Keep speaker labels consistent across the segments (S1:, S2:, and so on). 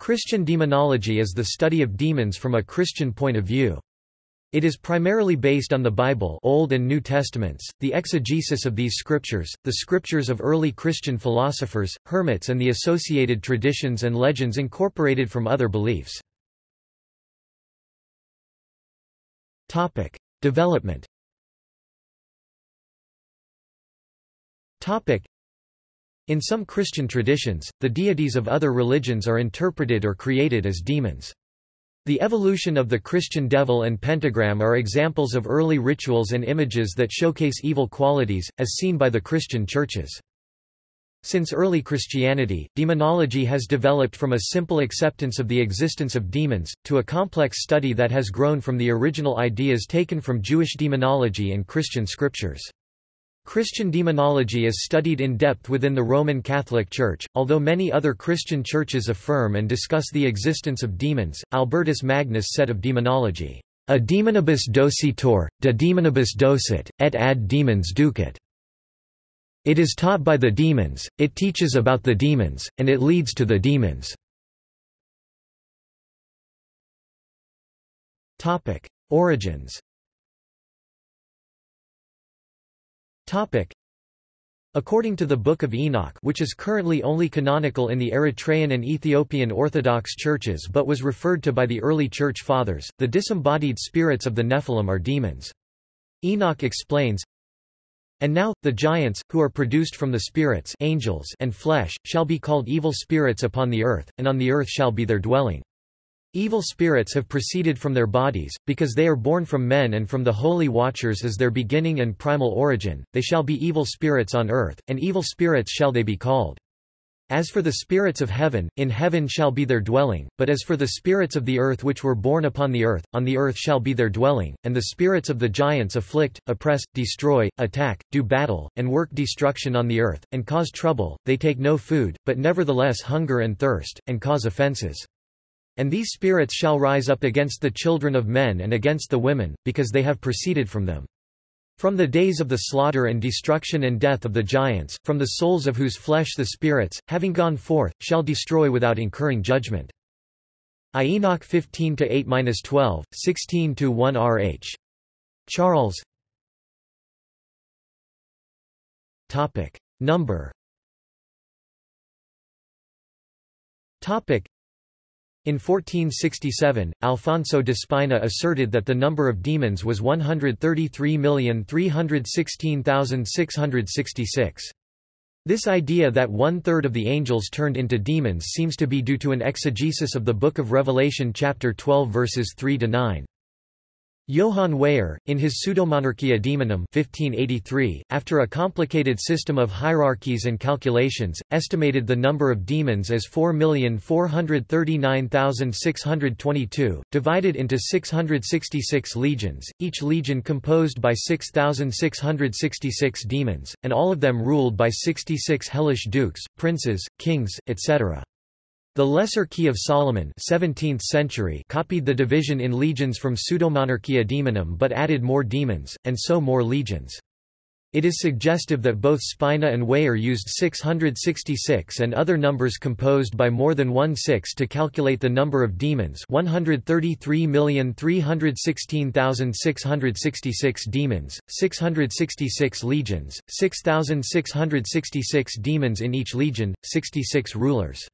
S1: Christian demonology is the study of demons from a Christian point of view. It is primarily based on the Bible Old and New Testaments, the exegesis of these scriptures, the scriptures of early Christian philosophers, hermits and the associated traditions and legends incorporated from other beliefs. Development in some Christian traditions, the deities of other religions are interpreted or created as demons. The evolution of the Christian devil and pentagram are examples of early rituals and images that showcase evil qualities, as seen by the Christian churches. Since early Christianity, demonology has developed from a simple acceptance of the existence of demons, to a complex study that has grown from the original ideas taken from Jewish demonology and Christian scriptures. Christian demonology is studied in depth within the Roman Catholic Church, although many other Christian churches affirm and discuss the existence of demons. Albertus Magnus said of demonology, A demonibus docitor, de demonibus docet, et ad demons ducet. It is taught by the demons, it teaches about the demons, and it leads to the demons. Origins According to the Book of Enoch which is currently only canonical in the Eritrean and Ethiopian Orthodox churches but was referred to by the early Church Fathers, the disembodied spirits of the Nephilim are demons. Enoch explains, And now, the giants, who are produced from the spirits angels and flesh, shall be called evil spirits upon the earth, and on the earth shall be their dwelling. Evil spirits have proceeded from their bodies, because they are born from men and from the holy watchers as their beginning and primal origin, they shall be evil spirits on earth, and evil spirits shall they be called. As for the spirits of heaven, in heaven shall be their dwelling, but as for the spirits of the earth which were born upon the earth, on the earth shall be their dwelling, and the spirits of the giants afflict, oppress, destroy, attack, do battle, and work destruction on the earth, and cause trouble, they take no food, but nevertheless hunger and thirst, and cause offences. And these spirits shall rise up against the children of men and against the women, because they have proceeded from them. From the days of the slaughter and destruction and death of the giants, from the souls of whose flesh the spirits, having gone forth, shall destroy without incurring judgment. I Enoch 15-8-12, 16-1 rh. Charles Topic. Number Topic. In 1467, Alfonso de Spina asserted that the number of demons was 133,316,666. This idea that one-third of the angels turned into demons seems to be due to an exegesis of the Book of Revelation chapter 12 verses 3–9. Johann Weyer, in his Pseudomonarchia Daemonum 1583, after a complicated system of hierarchies and calculations, estimated the number of demons as 4,439,622, divided into 666 legions, each legion composed by 6,666 demons, and all of them ruled by 66 hellish dukes, princes, kings, etc. The Lesser Key of Solomon 17th century copied the division in legions from Pseudomonarchia Daemonum but added more demons, and so more legions. It is suggestive that both Spina and Weyer used 666 and other numbers composed by more than one six to calculate the number of demons 133,316,666 demons, 666 legions, 6,666 demons in each legion, 66 rulers.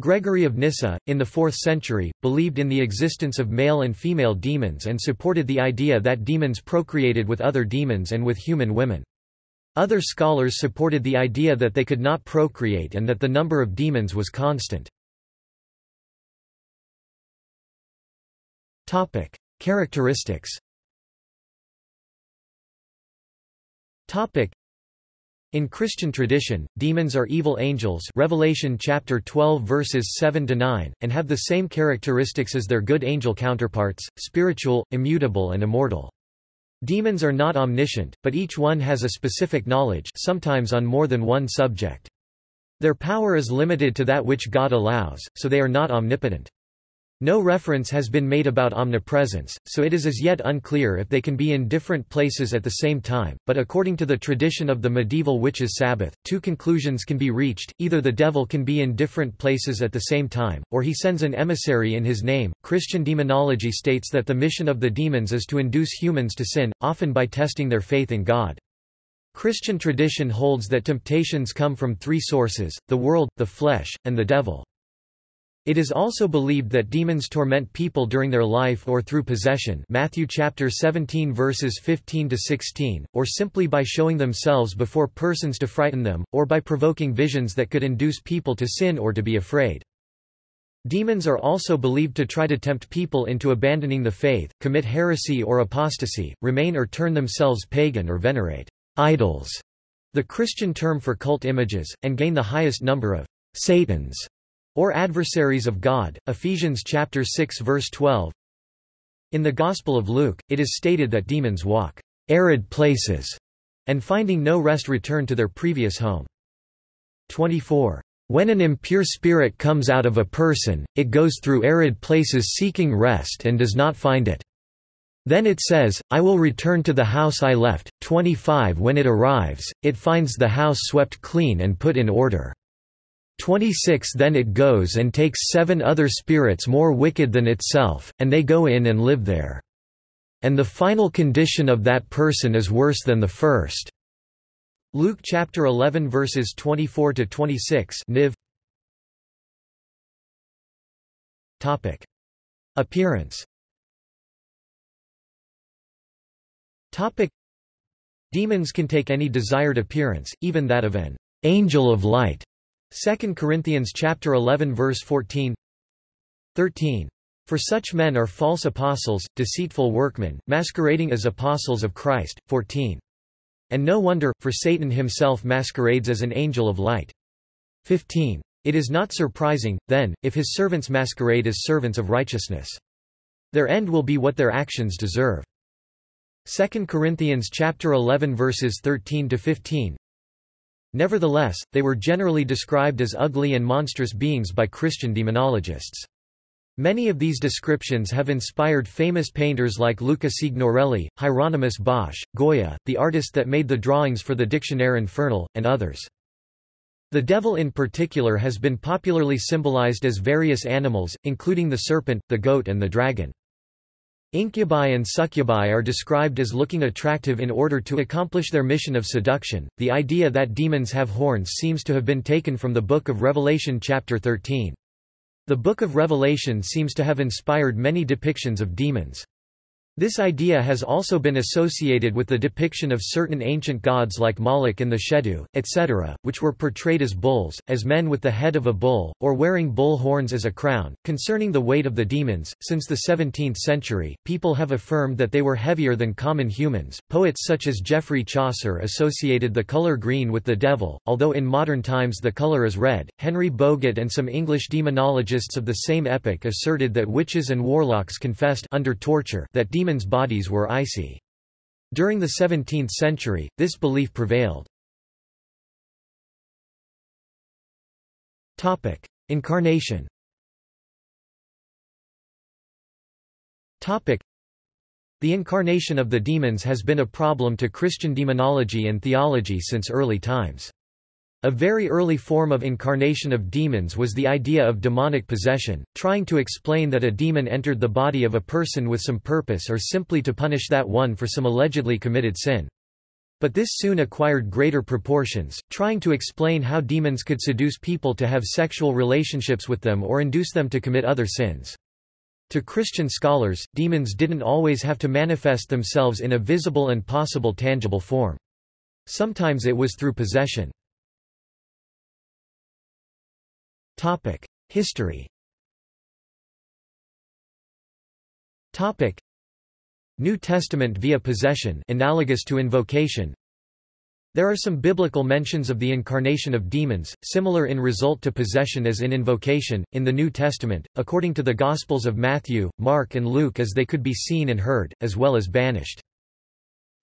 S1: Gregory of Nyssa, in the 4th century, believed in the existence of male and female demons and supported the idea that demons procreated with other demons and with human women. Other scholars supported the idea that they could not procreate and that the number of demons was constant. Topic: Characteristics in Christian tradition, demons are evil angels Revelation chapter 12 verses 7 to 9 and have the same characteristics as their good angel counterparts, spiritual, immutable and immortal. Demons are not omniscient, but each one has a specific knowledge, sometimes on more than one subject. Their power is limited to that which God allows, so they are not omnipotent. No reference has been made about omnipresence, so it is as yet unclear if they can be in different places at the same time, but according to the tradition of the medieval witches' Sabbath, two conclusions can be reached, either the devil can be in different places at the same time, or he sends an emissary in his name. Christian demonology states that the mission of the demons is to induce humans to sin, often by testing their faith in God. Christian tradition holds that temptations come from three sources, the world, the flesh, and the devil. It is also believed that demons torment people during their life or through possession Matthew chapter 17 verses 15 to 16, or simply by showing themselves before persons to frighten them, or by provoking visions that could induce people to sin or to be afraid. Demons are also believed to try to tempt people into abandoning the faith, commit heresy or apostasy, remain or turn themselves pagan or venerate idols, the Christian term for cult images, and gain the highest number of Satans or adversaries of God. Ephesians chapter 6 verse 12. In the Gospel of Luke, it is stated that demons walk arid places and finding no rest return to their previous home. 24. When an impure spirit comes out of a person, it goes through arid places seeking rest and does not find it. Then it says, I will return to the house I left. 25 When it arrives, it finds the house swept clean and put in order. 26 Then it goes and takes seven other spirits more wicked than itself, and they go in and live there. And the final condition of that person is worse than the first. Luke chapter 11 verses 24 to 26 Niv. Topic. Appearance. Topic. Demons can take any desired appearance, even that of an angel of light 2 Corinthians chapter 11 verse 14 13 For such men are false apostles, deceitful workmen, masquerading as apostles of Christ. 14 And no wonder, for Satan himself masquerades as an angel of light. 15 It is not surprising, then, if his servants masquerade as servants of righteousness. Their end will be what their actions deserve. 2 Corinthians chapter 11 verses 13 to 15 Nevertheless, they were generally described as ugly and monstrous beings by Christian demonologists. Many of these descriptions have inspired famous painters like Luca Signorelli, Hieronymus Bosch, Goya, the artist that made the drawings for the Dictionnaire Infernal, and others. The devil in particular has been popularly symbolized as various animals, including the serpent, the goat and the dragon. Incubi and succubi are described as looking attractive in order to accomplish their mission of seduction. The idea that demons have horns seems to have been taken from the Book of Revelation chapter 13. The Book of Revelation seems to have inspired many depictions of demons. This idea has also been associated with the depiction of certain ancient gods like Moloch and the Shedu, etc., which were portrayed as bulls, as men with the head of a bull, or wearing bull horns as a crown. Concerning the weight of the demons, since the 17th century, people have affirmed that they were heavier than common humans. Poets such as Geoffrey Chaucer associated the color green with the devil, although in modern times the color is red. Henry Boguet and some English demonologists of the same epoch asserted that witches and warlocks confessed under torture that demons demons' bodies were icy. During the 17th century, this belief prevailed. Topic: Incarnation Topic: The incarnation of the demons has been a problem to Christian demonology and theology since early times. A very early form of incarnation of demons was the idea of demonic possession, trying to explain that a demon entered the body of a person with some purpose or simply to punish that one for some allegedly committed sin. But this soon acquired greater proportions, trying to explain how demons could seduce people to have sexual relationships with them or induce them to commit other sins. To Christian scholars, demons didn't always have to manifest themselves in a visible and possible tangible form. Sometimes it was through possession. Topic: History. Topic: New Testament via possession, analogous to invocation. There are some biblical mentions of the incarnation of demons, similar in result to possession as in invocation, in the New Testament, according to the Gospels of Matthew, Mark and Luke as they could be seen and heard, as well as banished.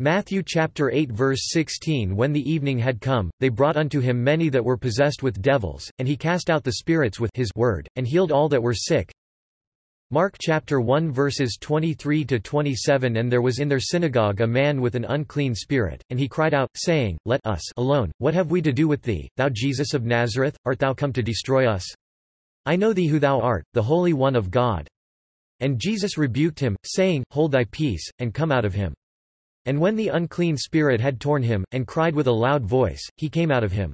S1: Matthew chapter 8 verse 16 When the evening had come, they brought unto him many that were possessed with devils, and he cast out the spirits with his word, and healed all that were sick. Mark chapter 1 verses 23 to 27 And there was in their synagogue a man with an unclean spirit, and he cried out, saying, Let us alone, what have we to do with thee, thou Jesus of Nazareth, art thou come to destroy us? I know thee who thou art, the Holy One of God. And Jesus rebuked him, saying, Hold thy peace, and come out of him. And when the unclean spirit had torn him, and cried with a loud voice, he came out of him.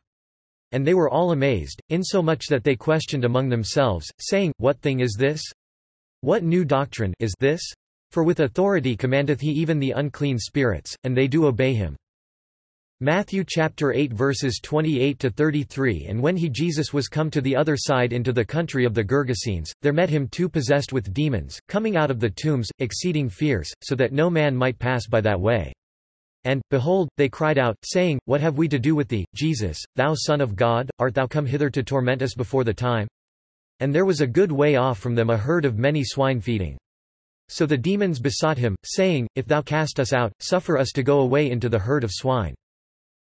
S1: And they were all amazed, insomuch that they questioned among themselves, saying, What thing is this? What new doctrine is this? For with authority commandeth he even the unclean spirits, and they do obey him. Matthew chapter 8 verses 28 to 33 And when he Jesus was come to the other side into the country of the Gergesenes, there met him two possessed with demons, coming out of the tombs, exceeding fierce, so that no man might pass by that way. And, behold, they cried out, saying, What have we to do with thee, Jesus, thou Son of God, art thou come hither to torment us before the time? And there was a good way off from them a herd of many swine feeding. So the demons besought him, saying, If thou cast us out, suffer us to go away into the herd of swine.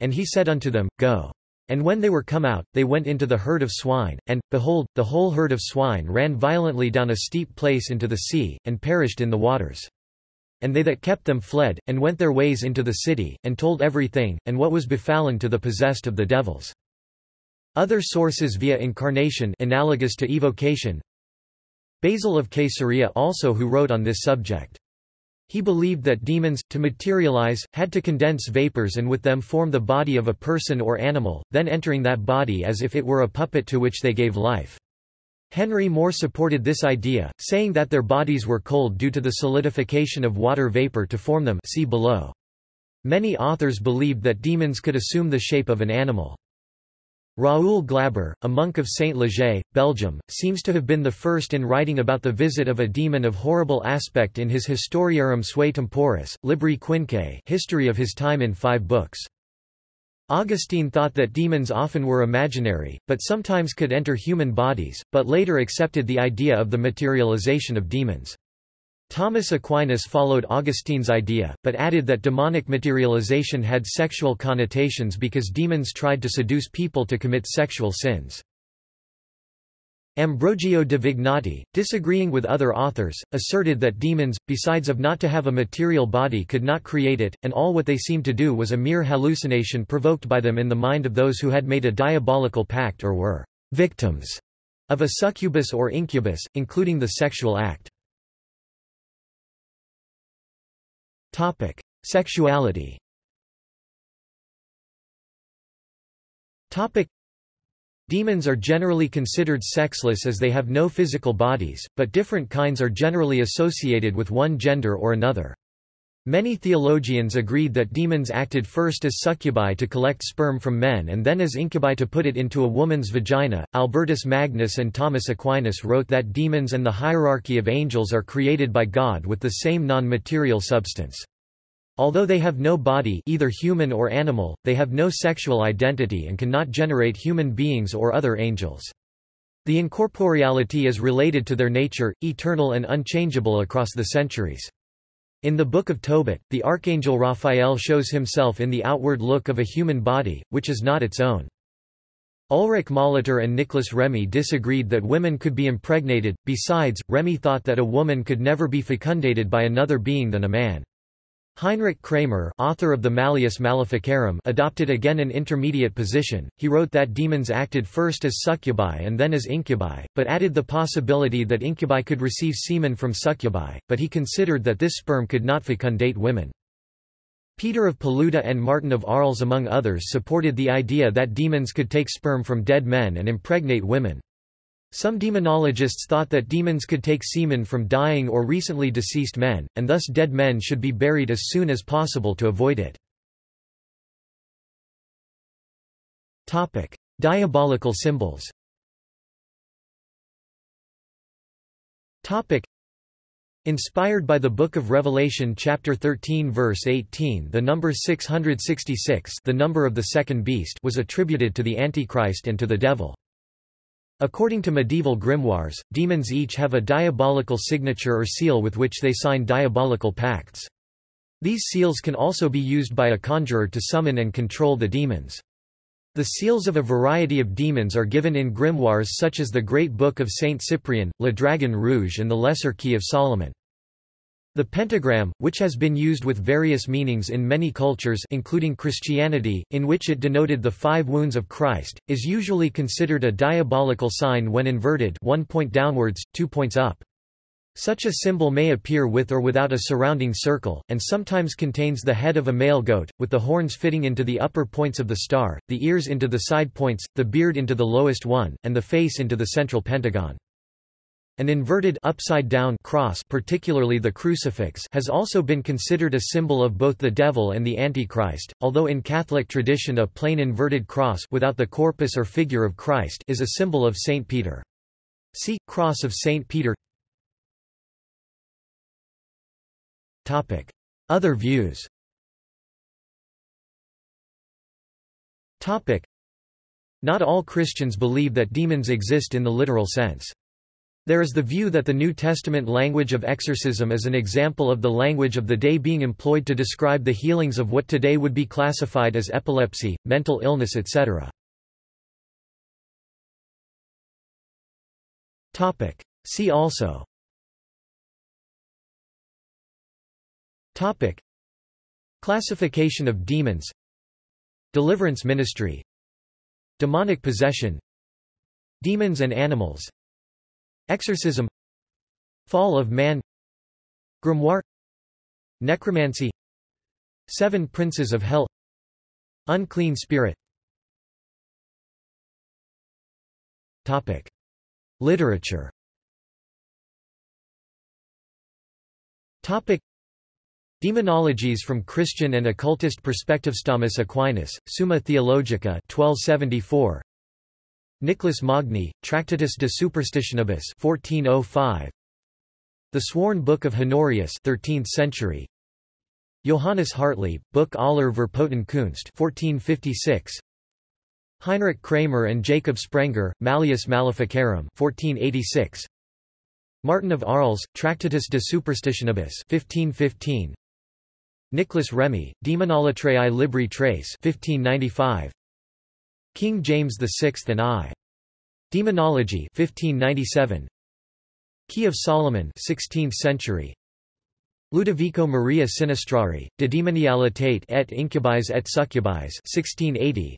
S1: And he said unto them, Go. And when they were come out, they went into the herd of swine, and, behold, the whole herd of swine ran violently down a steep place into the sea, and perished in the waters. And they that kept them fled, and went their ways into the city, and told everything, and what was befallen to the possessed of the devils. Other sources via incarnation analogous to evocation Basil of Caesarea also who wrote on this subject. He believed that demons, to materialize, had to condense vapors and with them form the body of a person or animal, then entering that body as if it were a puppet to which they gave life. Henry More supported this idea, saying that their bodies were cold due to the solidification of water vapor to form them see below. Many authors believed that demons could assume the shape of an animal. Raoul Glaber, a monk of Saint Leger, Belgium, seems to have been the first in writing about the visit of a demon of horrible aspect in his Historiarum Sui Temporis, Libri Quinque history of his time in five books. Augustine thought that demons often were imaginary, but sometimes could enter human bodies, but later accepted the idea of the materialization of demons. Thomas Aquinas followed Augustine's idea, but added that demonic materialization had sexual connotations because demons tried to seduce people to commit sexual sins. Ambrogio de Vignati, disagreeing with other authors, asserted that demons, besides of not to have a material body could not create it, and all what they seemed to do was a mere hallucination provoked by them in the mind of those who had made a diabolical pact or were victims of a succubus or incubus, including the sexual act. Topic: Sexuality. Topic: Demons are generally considered sexless as they have no physical bodies, but different kinds are generally associated with one gender or another. Many theologians agreed that demons acted first as succubi to collect sperm from men and then as incubi to put it into a woman's vagina. Albertus Magnus and Thomas Aquinas wrote that demons and the hierarchy of angels are created by God with the same non-material substance. Although they have no body either human or animal, they have no sexual identity and cannot generate human beings or other angels. The incorporeality is related to their nature, eternal and unchangeable across the centuries. In the Book of Tobit, the archangel Raphael shows himself in the outward look of a human body, which is not its own. Ulrich Molitor and Nicholas Remy disagreed that women could be impregnated, besides, Remy thought that a woman could never be fecundated by another being than a man. Heinrich Kramer author of the Malleus Maleficarum adopted again an intermediate position, he wrote that demons acted first as succubi and then as incubi, but added the possibility that incubi could receive semen from succubi, but he considered that this sperm could not fecundate women. Peter of Paluda and Martin of Arles among others supported the idea that demons could take sperm from dead men and impregnate women. Some demonologists thought that demons could take semen from dying or recently deceased men, and thus dead men should be buried as soon as possible to avoid it. Diabolical symbols Inspired by the Book of Revelation chapter 13 verse 18 the number 666 the number of the second beast was attributed to the Antichrist and to the devil. According to medieval grimoires, demons each have a diabolical signature or seal with which they sign diabolical pacts. These seals can also be used by a conjurer to summon and control the demons. The seals of a variety of demons are given in grimoires such as the Great Book of Saint Cyprian, Le Dragon Rouge and the Lesser Key of Solomon. The pentagram, which has been used with various meanings in many cultures including Christianity, in which it denoted the five wounds of Christ, is usually considered a diabolical sign when inverted one point downwards, two points up. Such a symbol may appear with or without a surrounding circle, and sometimes contains the head of a male goat, with the horns fitting into the upper points of the star, the ears into the side points, the beard into the lowest one, and the face into the central pentagon. An inverted upside down cross particularly the crucifix has also been considered a symbol of both the devil and the Antichrist, although in Catholic tradition a plain inverted cross without the corpus or figure of Christ is a symbol of St. Peter. See, Cross of St. Peter Other views Not all Christians believe that demons exist in the literal sense. There is the view that the New Testament language of exorcism is an example of the language of the day being employed to describe the healings of what today would be classified as epilepsy, mental illness etc. See also. Topic. Classification of demons. Deliverance ministry. Demonic possession. Demons and animals Exorcism. Fall of man. Grimoire. Necromancy. Seven Princes of Hell. Unclean Spirit. Topic. Literature. Topic. Demonologies from Christian and occultist perspectives Thomas Aquinas, Summa Theologica 1274 Nicholas Magni, Tractatus de Superstitionibus 1405 The Sworn Book of Honorius 13th century. Johannes Hartlieb, Book aller Verpoten Kunst 1456 Heinrich Kramer and Jacob Sprenger, Malleus Maleficarum 1486 Martin of Arles, Tractatus de Superstitionibus 1515 Nicholas Remy, Demonolatreae Libri Trace 1595. King James VI and I. Demonology 1597. Key of Solomon 16th century. Ludovico Maria Sinistrari, De Demonialitate et Incubis et Succubis 1680.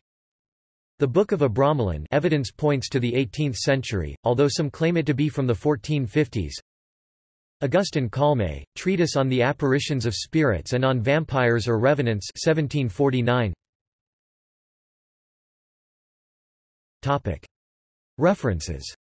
S1: The Book of Abramelin evidence points to the 18th century, although some claim it to be from the 1450s. Augustin Calmet, Treatise on the Apparitions of Spirits and on Vampires or Revenants 1749. References